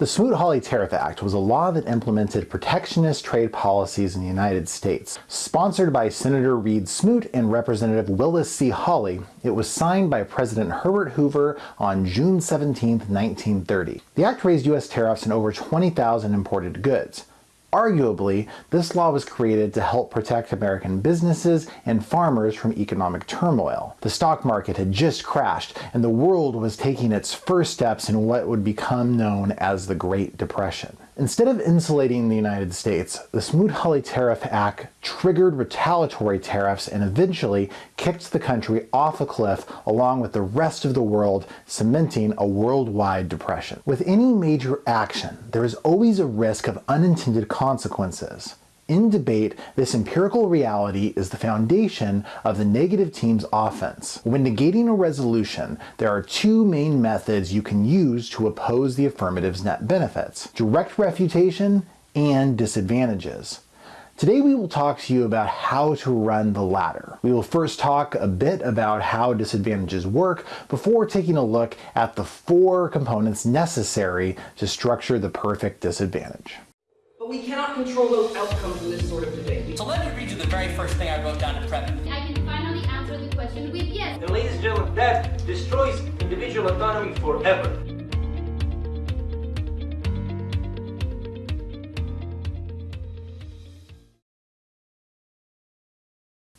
The Smoot-Hawley Tariff Act was a law that implemented protectionist trade policies in the United States. Sponsored by Senator Reed Smoot and Representative Willis C. Hawley, it was signed by President Herbert Hoover on June 17, 1930. The act raised U.S. tariffs on over 20,000 imported goods. Arguably, this law was created to help protect American businesses and farmers from economic turmoil. The stock market had just crashed, and the world was taking its first steps in what would become known as the Great Depression. Instead of insulating the United States, the Smoot-Hawley Tariff Act triggered retaliatory tariffs and eventually kicked the country off a cliff along with the rest of the world, cementing a worldwide depression. With any major action, there is always a risk of unintended consequences. In debate, this empirical reality is the foundation of the negative team's offense. When negating a resolution, there are two main methods you can use to oppose the affirmative's net benefits, direct refutation and disadvantages. Today we will talk to you about how to run the latter. We will first talk a bit about how disadvantages work before taking a look at the four components necessary to structure the perfect disadvantage we cannot control those outcomes in this sort of debate. So let me read you the very first thing I wrote down to prep. I can finally answer the question with yes. And ladies and gentlemen, that destroys individual autonomy forever.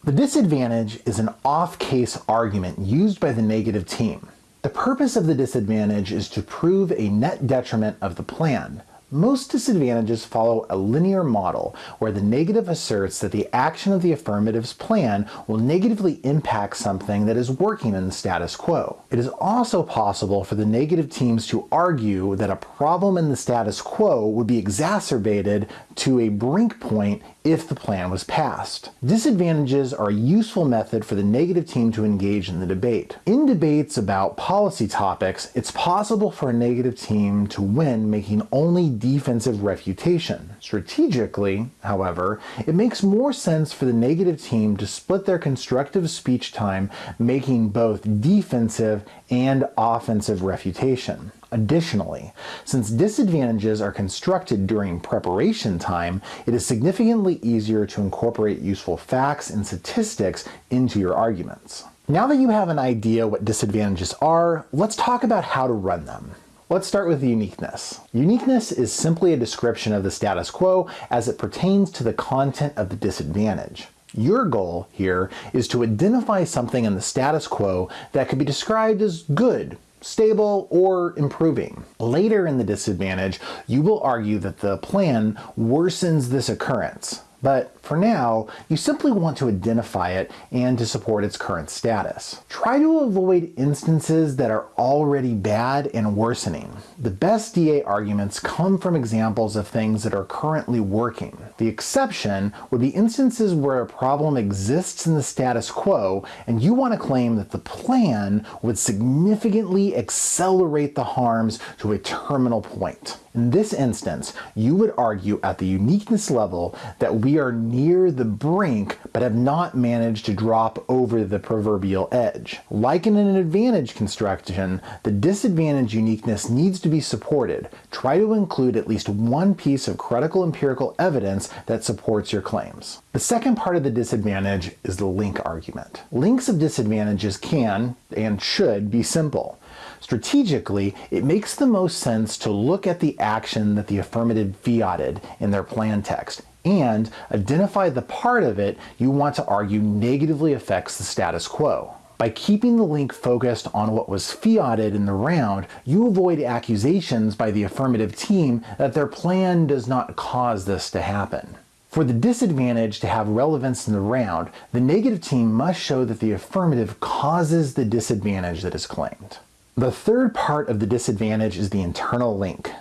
The disadvantage is an off-case argument used by the negative team. The purpose of the disadvantage is to prove a net detriment of the plan, most disadvantages follow a linear model where the negative asserts that the action of the affirmative's plan will negatively impact something that is working in the status quo. It is also possible for the negative teams to argue that a problem in the status quo would be exacerbated to a brink point if the plan was passed. Disadvantages are a useful method for the negative team to engage in the debate. In debates about policy topics, it's possible for a negative team to win making only defensive refutation. Strategically, however, it makes more sense for the negative team to split their constructive speech time making both defensive and offensive refutation. Additionally, since disadvantages are constructed during preparation time, it is significantly easier to incorporate useful facts and statistics into your arguments. Now that you have an idea what disadvantages are, let's talk about how to run them. Let's start with uniqueness. Uniqueness is simply a description of the status quo as it pertains to the content of the disadvantage. Your goal here is to identify something in the status quo that could be described as good, stable, or improving. Later in the disadvantage, you will argue that the plan worsens this occurrence. But for now, you simply want to identify it and to support its current status. Try to avoid instances that are already bad and worsening. The best DA arguments come from examples of things that are currently working. The exception would be instances where a problem exists in the status quo and you want to claim that the plan would significantly accelerate the harms to a terminal point. In this instance, you would argue at the uniqueness level that we are near the brink but have not managed to drop over the proverbial edge. Like in an advantage construction, the disadvantage uniqueness needs to be supported. Try to include at least one piece of critical empirical evidence that supports your claims. The second part of the disadvantage is the link argument. Links of disadvantages can, and should, be simple. Strategically, it makes the most sense to look at the action that the affirmative fiated in their plan text and identify the part of it you want to argue negatively affects the status quo. By keeping the link focused on what was fiated in the round, you avoid accusations by the affirmative team that their plan does not cause this to happen. For the disadvantage to have relevance in the round, the negative team must show that the affirmative causes the disadvantage that is claimed. The third part of the disadvantage is the internal link.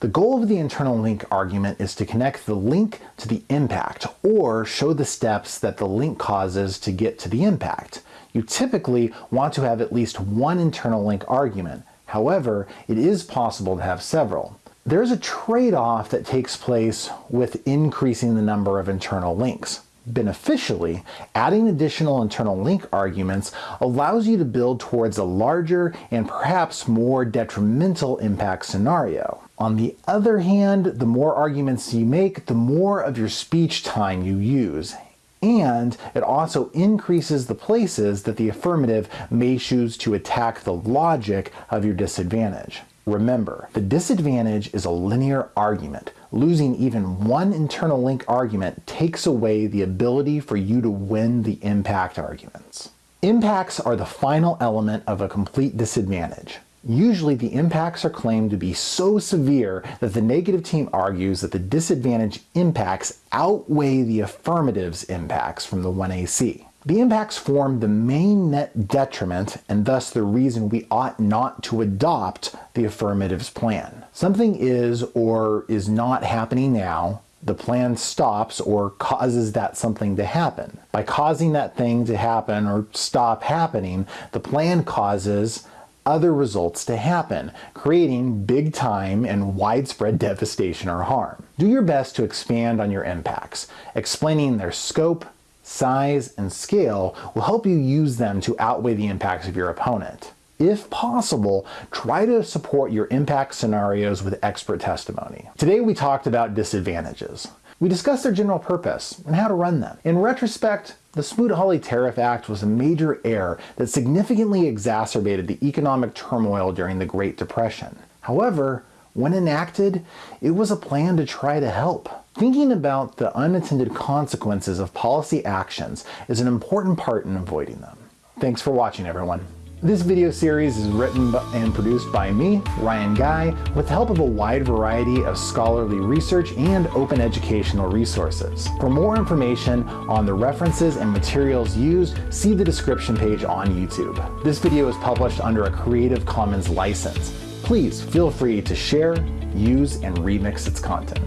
The goal of the internal link argument is to connect the link to the impact or show the steps that the link causes to get to the impact. You typically want to have at least one internal link argument. However, it is possible to have several. There's a trade-off that takes place with increasing the number of internal links. Beneficially, adding additional internal link arguments allows you to build towards a larger and perhaps more detrimental impact scenario. On the other hand, the more arguments you make, the more of your speech time you use, and it also increases the places that the affirmative may choose to attack the logic of your disadvantage. Remember, the disadvantage is a linear argument. Losing even one internal link argument takes away the ability for you to win the impact arguments. Impacts are the final element of a complete disadvantage. Usually the impacts are claimed to be so severe that the negative team argues that the disadvantage impacts outweigh the affirmative's impacts from the 1AC. The impacts form the main net detriment and thus the reason we ought not to adopt the affirmative's plan. Something is or is not happening now, the plan stops or causes that something to happen. By causing that thing to happen or stop happening, the plan causes other results to happen, creating big time and widespread devastation or harm. Do your best to expand on your impacts. Explaining their scope, size, and scale will help you use them to outweigh the impacts of your opponent. If possible, try to support your impact scenarios with expert testimony. Today we talked about disadvantages. We discussed their general purpose and how to run them. In retrospect, the Smoot-Hawley Tariff Act was a major error that significantly exacerbated the economic turmoil during the Great Depression. However, when enacted, it was a plan to try to help. Thinking about the unintended consequences of policy actions is an important part in avoiding them. Thanks for watching everyone. This video series is written and produced by me, Ryan Guy, with the help of a wide variety of scholarly research and open educational resources. For more information on the references and materials used, see the description page on YouTube. This video is published under a Creative Commons license. Please feel free to share, use, and remix its content.